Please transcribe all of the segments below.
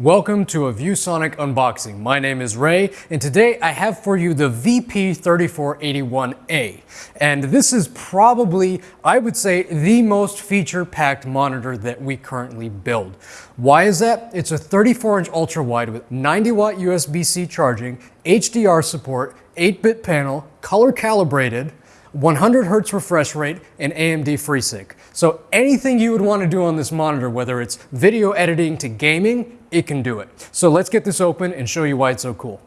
Welcome to a ViewSonic unboxing. My name is Ray, and today I have for you the VP3481A. And this is probably, I would say, the most feature-packed monitor that we currently build. Why is that? It's a 34-inch ultra-wide with 90-watt USB-C charging, HDR support, 8-bit panel, color calibrated, 100 hertz refresh rate, and AMD FreeSync. So anything you would want to do on this monitor, whether it's video editing to gaming, it can do it. So let's get this open and show you why it's so cool.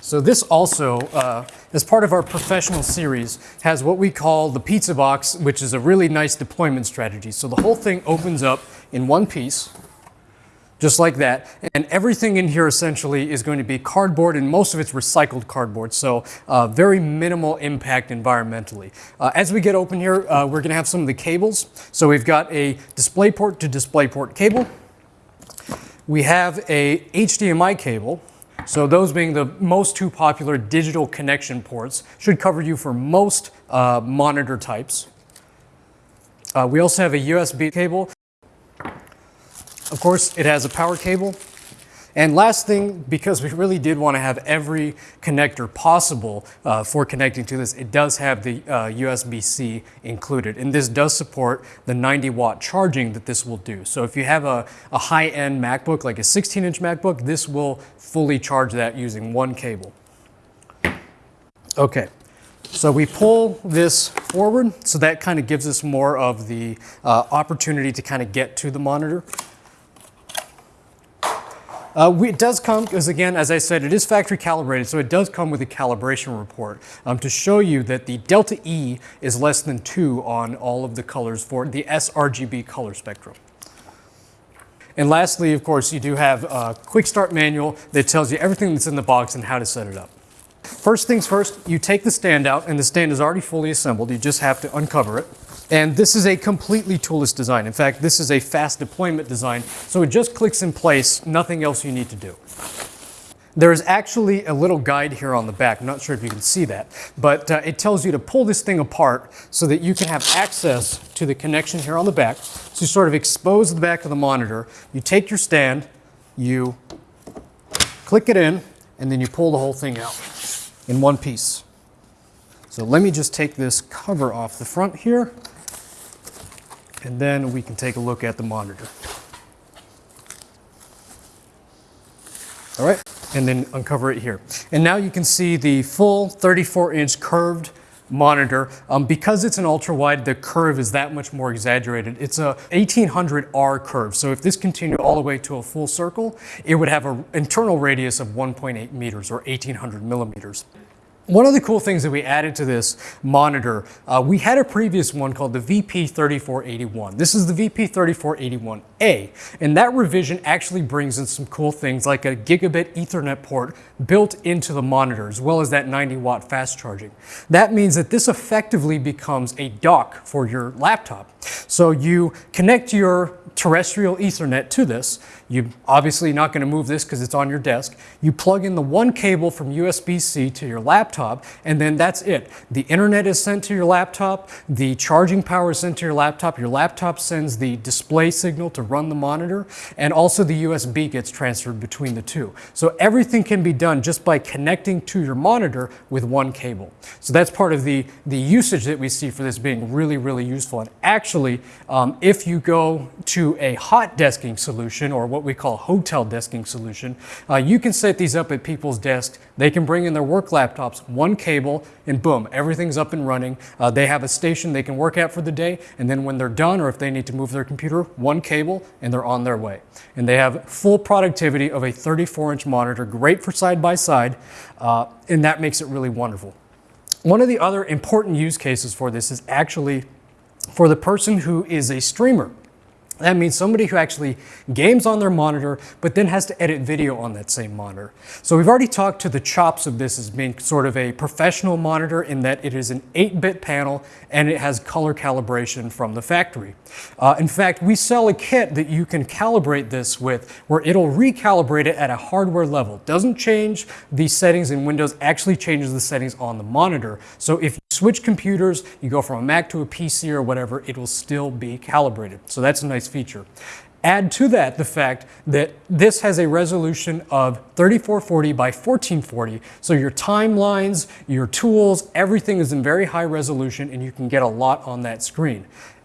So this also, uh, as part of our professional series, has what we call the pizza box, which is a really nice deployment strategy. So the whole thing opens up in one piece just like that. And everything in here essentially is going to be cardboard and most of it's recycled cardboard. So uh, very minimal impact environmentally. Uh, as we get open here, uh, we're gonna have some of the cables. So we've got a DisplayPort to DisplayPort cable. We have a HDMI cable. So those being the most two popular digital connection ports should cover you for most uh, monitor types. Uh, we also have a USB cable of course, it has a power cable. And last thing, because we really did want to have every connector possible uh, for connecting to this, it does have the uh, USB-C included. And this does support the 90 watt charging that this will do. So if you have a, a high-end MacBook, like a 16-inch MacBook, this will fully charge that using one cable. Okay, so we pull this forward, so that kind of gives us more of the uh, opportunity to kind of get to the monitor. Uh, we, it does come, because again, as I said, it is factory calibrated, so it does come with a calibration report um, to show you that the delta E is less than 2 on all of the colors for the sRGB color spectrum. And lastly, of course, you do have a quick start manual that tells you everything that's in the box and how to set it up. First things first, you take the stand out and the stand is already fully assembled. You just have to uncover it. And this is a completely toolless design. In fact, this is a fast deployment design, so it just clicks in place, nothing else you need to do. There is actually a little guide here on the back. I'm not sure if you can see that, but uh, it tells you to pull this thing apart so that you can have access to the connection here on the back. So you sort of expose the back of the monitor, you take your stand, you click it in, and then you pull the whole thing out in one piece. So let me just take this cover off the front here and then we can take a look at the monitor. All right, and then uncover it here. And now you can see the full 34 inch curved monitor. Um, because it's an ultra wide, the curve is that much more exaggerated. It's a 1800R curve. So if this continued all the way to a full circle, it would have an internal radius of 1.8 meters or 1800 millimeters. One of the cool things that we added to this monitor, uh, we had a previous one called the VP3481. This is the VP3481A, and that revision actually brings in some cool things like a gigabit ethernet port built into the monitor, as well as that 90 watt fast charging. That means that this effectively becomes a dock for your laptop. So you connect your terrestrial ethernet to this. You're obviously not going to move this because it's on your desk. You plug in the one cable from USB-C to your laptop, and then that's it. The internet is sent to your laptop, the charging power is sent to your laptop, your laptop sends the display signal to run the monitor, and also the USB gets transferred between the two. So everything can be done just by connecting to your monitor with one cable. So that's part of the, the usage that we see for this being really, really useful. And actually, um, if you go to a hot desking solution or what we call hotel desking solution, uh, you can set these up at people's desks. They can bring in their work laptops, one cable, and boom, everything's up and running. Uh, they have a station they can work at for the day, and then when they're done or if they need to move their computer, one cable, and they're on their way. And they have full productivity of a 34-inch monitor, great for side-by-side, -side, uh, and that makes it really wonderful. One of the other important use cases for this is actually for the person who is a streamer. That means somebody who actually games on their monitor, but then has to edit video on that same monitor. So we've already talked to the chops of this as being sort of a professional monitor in that it is an 8-bit panel and it has color calibration from the factory. Uh, in fact, we sell a kit that you can calibrate this with where it'll recalibrate it at a hardware level. Doesn't change the settings in Windows, actually changes the settings on the monitor. So if switch computers, you go from a Mac to a PC or whatever, it will still be calibrated. So that's a nice feature. Add to that the fact that this has a resolution of 3440 by 1440. So your timelines, your tools, everything is in very high resolution and you can get a lot on that screen.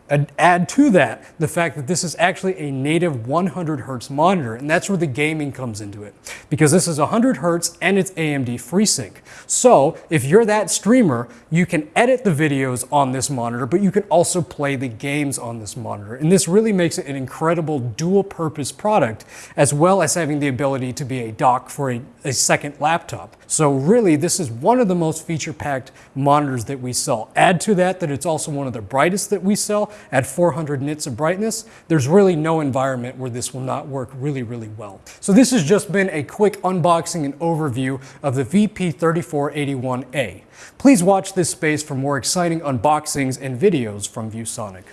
Add to that the fact that this is actually a native 100 hertz monitor, and that's where the gaming comes into it. Because this is 100 hertz and it's AMD FreeSync. So if you're that streamer, you can edit the videos on this monitor, but you can also play the games on this monitor. And this really makes it an incredible dual purpose product, as well as having the ability to be a dock for a, a second laptop. So really, this is one of the most feature-packed monitors that we sell. Add to that that it's also one of the brightest that we sell at 400 nits of brightness. There's really no environment where this will not work really, really well. So this has just been a quick unboxing and overview of the VP3481A. Please watch this space for more exciting unboxings and videos from ViewSonic.